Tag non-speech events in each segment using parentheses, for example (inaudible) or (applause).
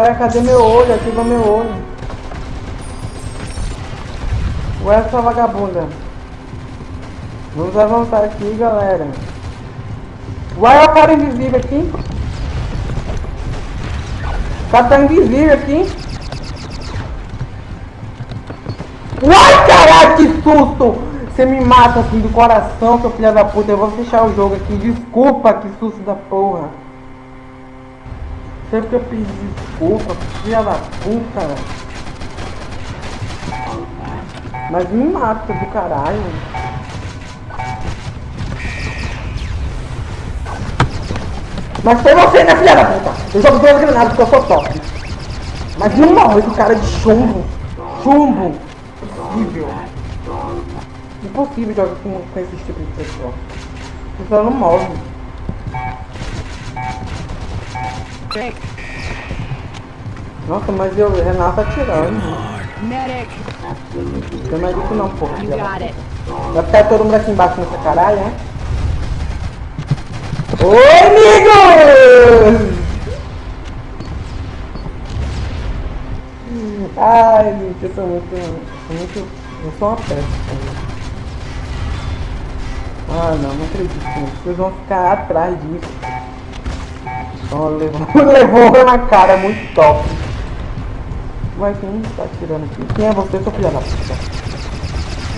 Ué, cadê meu olho? Ativa meu olho. Ué, essa vagabunda. Vamos avançar aqui, galera. Ué, o cara invisível aqui. O cara tá invisível aqui. Uai, caralho, que susto! Você me mata assim do coração, seu filho da puta. Eu vou fechar o jogo aqui. Desculpa, que susto da porra. Sempre que eu pedi desculpa, filha da puta. Mas me mata do caralho. Mas foi você, né, filha da puta? Eu jogo duas granadas porque eu sou top. Mas não morre esse cara de chumbo. Chumbo. Horrível. Impossível jogar com, com esse tipo de pessoa. A pessoa não morre. Nossa, mas eu, Renato tá. Medic, Não é isso não, porra. Vai ficar todo mundo aqui embaixo nessa caralho, né? Oi, amigos! Ai, gente, eu sou muito, sou muito, eu sou uma peça. Ah, não, não acredito. Vocês vão ficar atrás disso. Levou, (laughs) levou na cara, muito top. Ué, quem tá atirando aqui? Quem é você, seu filho da puta?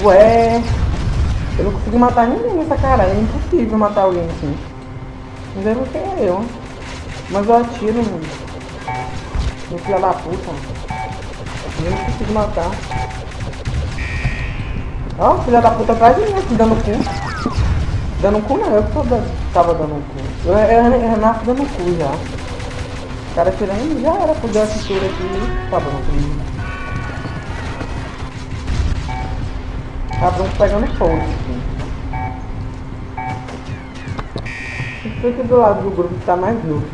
Ué, eu não consegui matar ninguém nessa cara. É impossível matar alguém assim. Mas é você é eu. Mas eu atiro, mano. Meu filho da puta. Eu não consigo matar. Ó, filha da puta atrás de mim aqui, dando cu. Dando cu não, eu que tava dando cu. Renato dando cu já. O cara tirando já era por dar cintura aqui. Tá bom comigo. Cabrão pegando fogo aqui. Fica do lado do grupo que tá mais novo.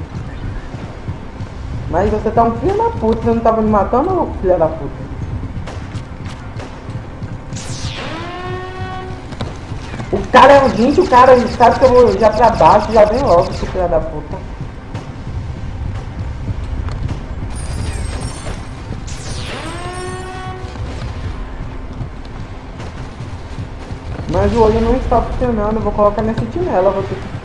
Mas você tá um filho da puta, você não tava me matando filha da puta? O cara é um gente, o cara sabe que eu vou já pra baixo, já vem logo, esse filho da puta. Mas o olho não está funcionando, vou colocar minha sentinela, vou ter que.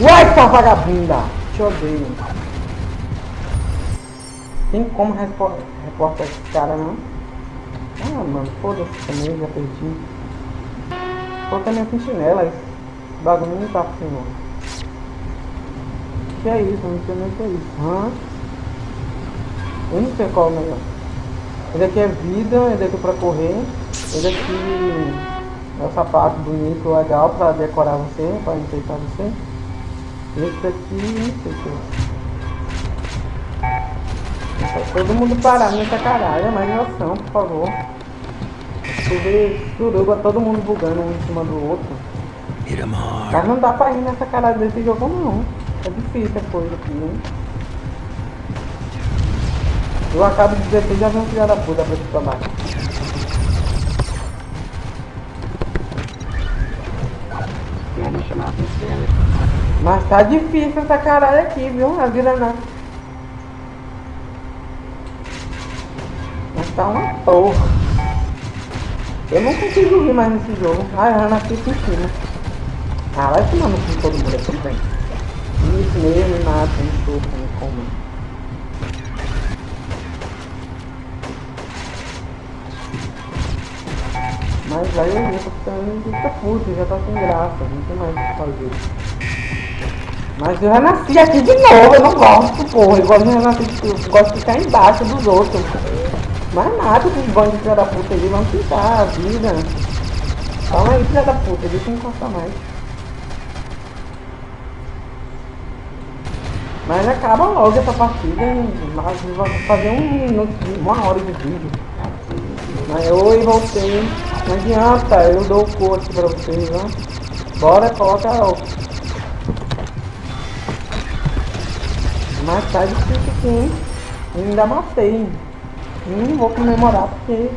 Uai, sua vagabunda! Te odeio. Tem como repor- reportar esse cara, não? Ah, mano, foda-se também, já perdi. Colocar minha sentinela, esse bagulho não tá funcionando. Que é isso? Não sei nem o que é isso. Hã? Eu não sei qual é o melhor. Esse aqui é vida, esse aqui é pra correr. Esse aqui é o sapato bonito, legal pra decorar você, pra enfeitar você. Esse aqui, não sei o que é. Todo mundo parar nessa caralho, mais noção, por favor. Subir suruba, todo mundo bugando um em cima do outro. Mas não dá pra ir nessa caralho desse jogo não. É difícil a coisa aqui, hein? Eu acabo de dizer que já vem um filho da puta pra pra baixo. Mas tá difícil essa caralho aqui, viu? A vida não. Tá uma porra. Eu não consigo vir mais nesse jogo. Ai, Ana em cima. Ah, vai tomar no cu todo mundo aqui, vem. Isso mesmo, me mata, me chupa, me come. Mas aí eu tô ficando fica puto, já tá sem graça, não tem mais o que fazer. Mas eu renasci aqui de novo, eu não gosto, porra. Eu gosto de renascer, eu gosto de ficar embaixo dos outros. Mas nada, esses bandos de filha da puta aí vão pintar a vida. Calma aí, filha da puta, deixa eu encostar mais. Mas acaba logo essa partida, mas vou fazer um minuto, uma hora de vídeo. Mas oi, voltei. Não adianta, eu dou o aqui pra vocês, ó. Bora, coloca o. Mas tá difícil? Eu ainda matei. Não vou comemorar porque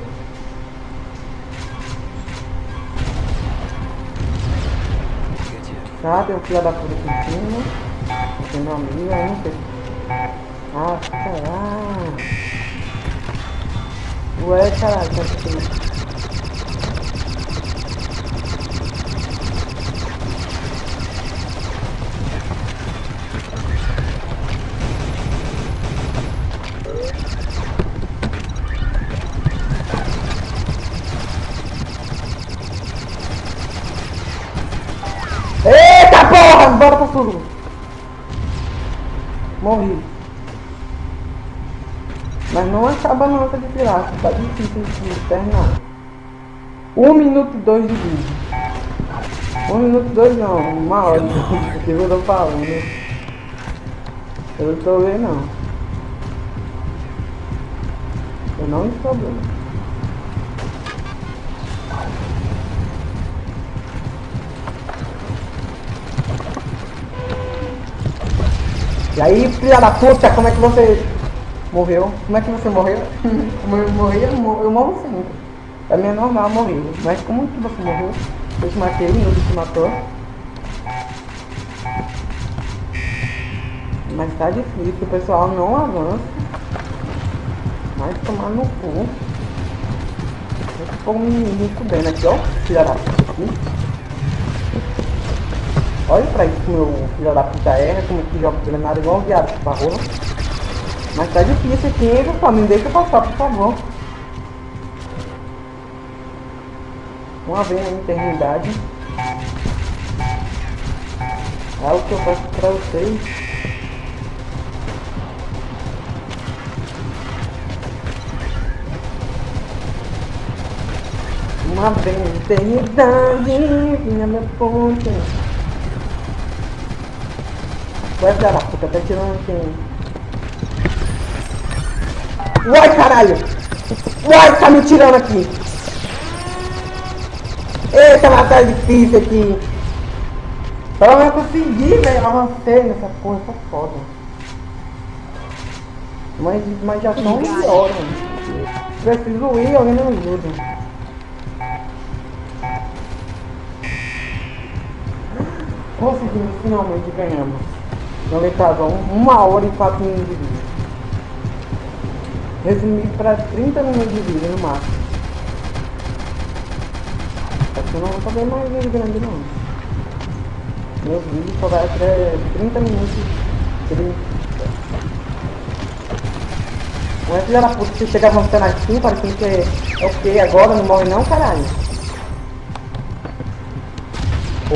Sabe o filho da puta que tinha? Tem meu amigo ainda. Ah, caralho. Ué, caralho, tá aqui. Morri. Mas não acaba não essa de pirata, tá difícil de terminar. 1 minuto e 2 de vídeo. 1 minuto e 2 não, uma hora. Porque eu tô falando. Eu não estou vendo não. Eu não estou vendo. E aí, filha da puta, como é que você morreu? Como é que você morreu? (laughs) como eu morri, eu morro, eu morro sempre. Pra mim é normal morrer. Mas como que você morreu? Eu te matei, o te matou. Mas tá difícil, o pessoal não avança. Mas tomar no cu. Eu tô me, me fudendo aqui, ó. Filha da puta. Olha pra isso meu filho da puta erra, como que joga treinado igual viado pra rola. Mas tá difícil aqui, pessoal. Me deixa passar, por favor. Uma vez na eternidade. É o que eu faço pra vocês. Uma vez na eternidade, vinha minha ponte. Vai filha da puta, tá tirando quem? Uai, caralho! Uai, tá me tirando aqui! Eita, mas tá difícil aqui! Pelo menos consegui, velho! Avancei nessa porra, tá foda. Mas, mas já são 11 horas, mano. Preciso ir, alguém me ajuda. Conseguimos, finalmente ganhamos. Então ele estava uma hora e quatro minutos de vídeo. Resumi para 30 minutos de vídeo no máximo. Acho que eu não vou fazer mais vídeo grande não. Meus vídeos só vai até 30 minutos. 30. Não é filha da puta, você chega avançando assim, parecendo que é ok agora, não morre não, caralho.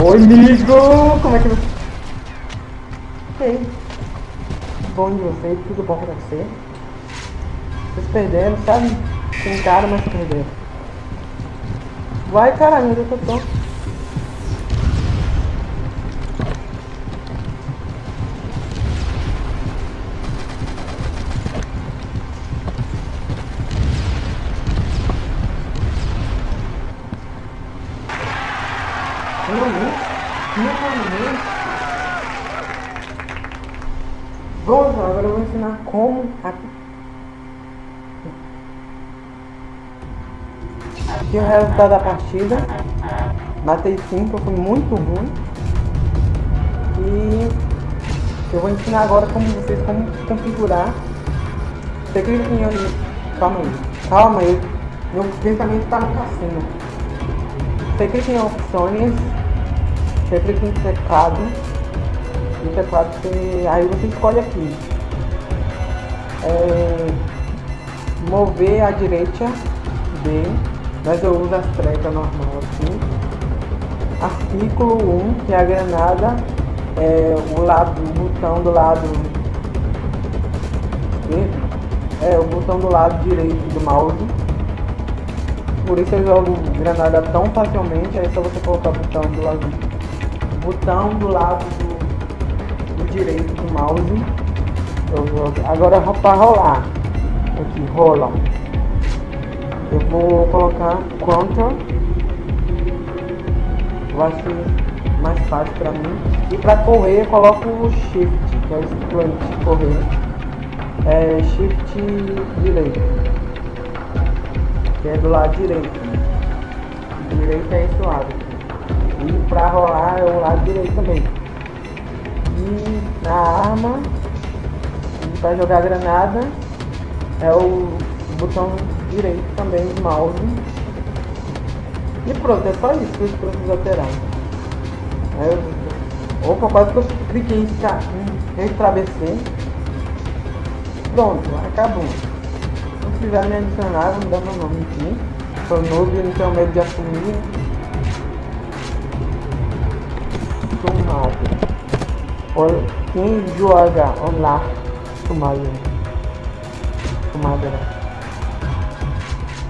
Oi, amigo! Como é que você... Ok. Bom de vocês, tudo bom pra você. Vocês perderam, sabe? Tentaram, mas perderam. Vai caralho, é eu tô? Não, não, não, não. Lá, agora eu vou ensinar como aqui. Aqui é o resultado da partida. Matei 5, foi muito ruim. E eu vou ensinar agora como vocês como configurar. Você clica em Calma aí. Calma aí. Meu pensamento está no cassino. Você clica em opções. Você clica em teclado no teclado você, aí você escolhe aqui. É, mover à direita B mas eu uso as trecas normal assim artículo 1 que é a granada é, o lado o botão do lado é o botão do lado direito do mouse. Por isso eu jogo granada tão facilmente é só você colocar o botão do lado botão do lado do direito do mouse. Eu vou, agora para rolar. Aqui, rola. Eu vou colocar Ctrl. Vai ser mais fácil para mim. E para correr eu coloco o Shift, que é o sprint correr. É Shift direito. Que é do lado direito. Direito é esse lado. E pra rolar é o lado direito também. E na arma, para jogar granada, é o botão direito também do mouse. E pronto, é só isso que eu preciso alterar. Eu, opa, quase que eu cliquei em extra Pronto, acabou. Se quiser me adicionar, vou dar meu nome aqui. Sou novo e não tenho medo de assumir. Tomado. Olha, quem joga online, tomado. Tomado.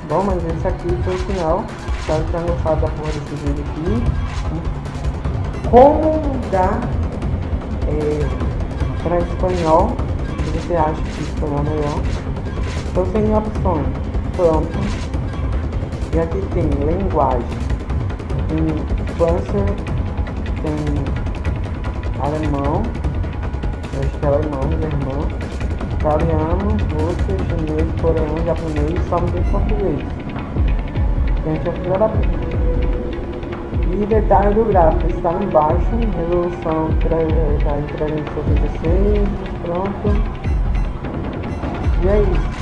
Bom, mas esse aqui foi o final. Espero que tenham gostado da porra desse vídeo aqui. Como mudar é, para espanhol, se você acha que espanhol é melhor. Então tem opções. Pronto. E aqui tem linguagem. Tem França, tem alemão, é alemão, alemão, italiano, russo, chinês, coreano, japonês, só não tem português. Gente, da E detalhe do gráfico, está embaixo, resolução está em 366, pronto. E é isso.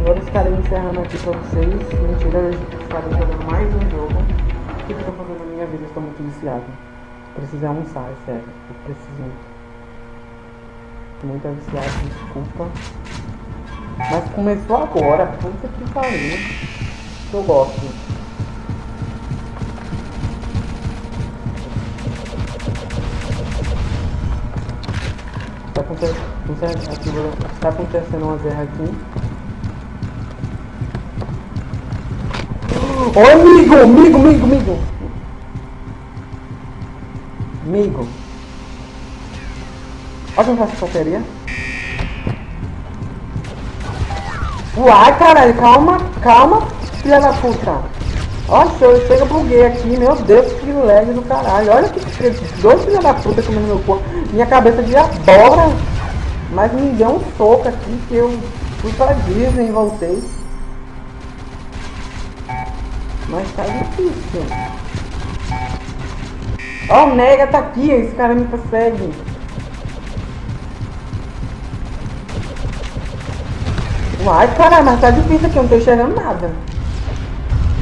Agora estarei encerrando aqui para vocês. Mentira, eu estarei jogando mais um jogo. O que eu estou fazendo na minha vida? Estou muito viciado. Preciso almoçar, é sério. Eu preciso muito. Viciado, desculpa. Mas começou agora, puta que pariu. Eu gosto. acontecendo, está acontecendo uma guerra aqui. Ô amigo, amigo, amigo, amigo. Amigo. Olha faz essa bateria. Uai, caralho, calma, calma, filha da puta. Nossa, eu chega buguei aqui, meu Deus, que lag do caralho. Olha que dois filha da puta comendo meu corpo. Minha cabeça de abóbora. Mas me deu um soco aqui que eu fui pra Disney e voltei. Mas tá difícil. Ó, oh, o Nega tá aqui, esse cara me persegue. Uai, caralho, mas tá difícil aqui, eu não tô enxergando nada.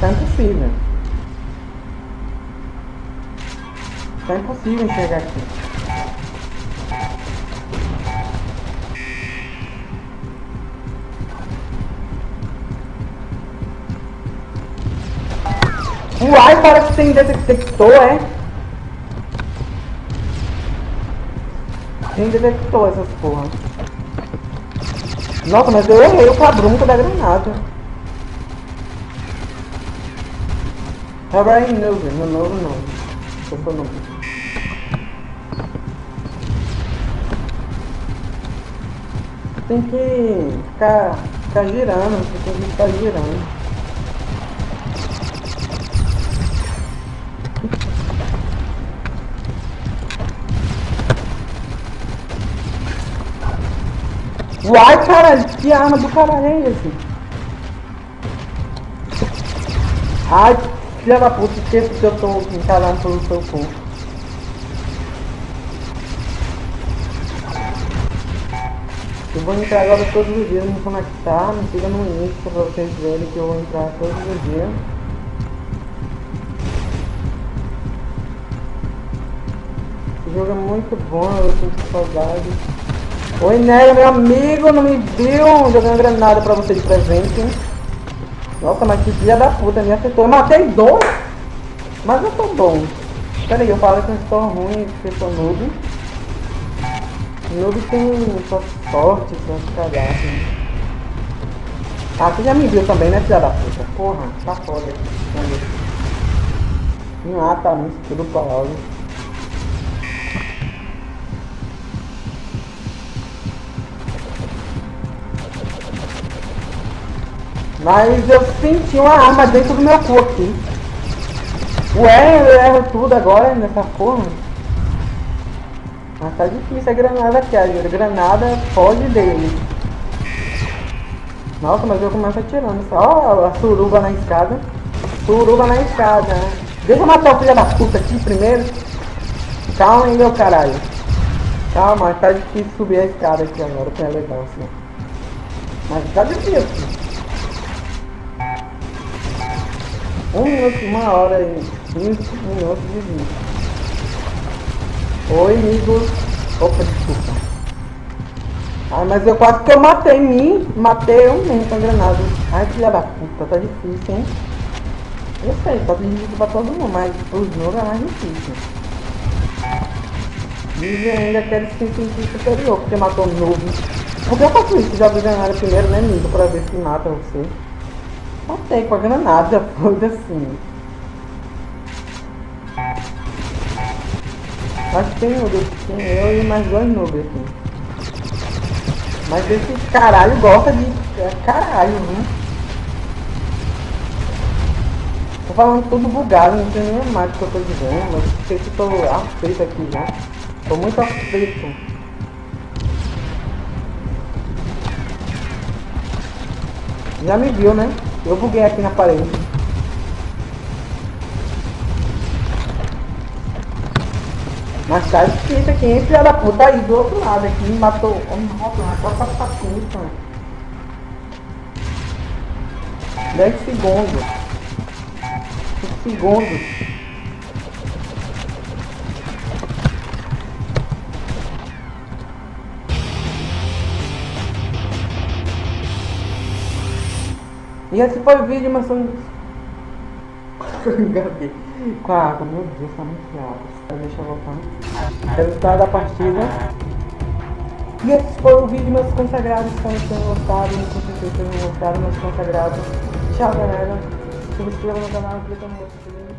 Tá impossível. Tá impossível enxergar aqui. Uai, parece que tem detector, é? Tem detector essas porra. Nossa, mas eu errei o cabrunco da granada. É novo, no novo não. Eu sou novo. Tem que ficar, ficar girando, tem que ficar girando. Uai, caralho, que arma do caralho é esse? Ai, filha da puta, esqueci que eu tô encalhando pelo seu cu. Eu vou entrar agora todos os dias no conectar, me siga no Insta pra vocês verem que eu vou entrar todos os dias. Esse jogo é muito bom, eu sinto saudade. Oi, Nélio, meu amigo, não me viu jogando granada pra você de presente. Nossa, mas que filha da puta, me acertou. Eu matei dois, mas eu tô bom. Pera aí, eu falo que eu estou ruim, que eu sou noob. Noob tem sua sorte, suas cagadas. Ah, você já me viu também, né, filha da puta? Porra, tá foda. Ah, tá no escudo Paulo. Mas eu senti uma arma dentro do meu cu aqui. Ué, eu erro tudo agora nessa porra. Mas tá difícil a granada aqui, a granada foge dele. Nossa, mas eu começo atirando. Ó, a suruba na escada. Suruba na escada. Deixa eu matar o filho da puta aqui primeiro. Calma aí, meu caralho. Calma, tá difícil subir a escada aqui agora, que é legal assim. Mas tá difícil. Um minuto, uma hora e 15 minutos de vídeo. Oi, amigos. Opa, desculpa. Ai, mas eu quase que eu matei mim. Matei eu mesmo com a granada. Ai, filha da puta, tá difícil, hein? Eu sei, tá difícil pra todo mundo, mas os noob é mais difícil. Dizem ainda que eles se sentir superior porque matou noob. Por que eu faço isso? Já vi granada primeiro, né, amigo? Pra ver se mata você. Matei com a granada, (laughs) foda-se. Acho que tem tem eu e mais dois noob aqui. Mas esse caralho gosta de... É caralho, viu? Tô falando tudo bugado, não sei nem mais o que eu tô dizendo, mas sei que tô afeito aqui já. Tô muito afeito. Já me viu, né? Eu buguei aqui na parede. Mas tá difícil aqui, hein, filha da puta aí do outro lado aqui, me matou. Oh, nossa, matou essa puta. 10 segundos segundos. E esse foi o vídeo, mas são... Engasguei (laughs) com a água, meu Deus, tá muito água. Deixa eu voltar. Resultado da partida. E esse foi o vídeo, meus consagrados. Espero que tenham gostado. Com certeza tenham gostado, meus consagrados. Tchau, galera se inscreva no canal, clica no outro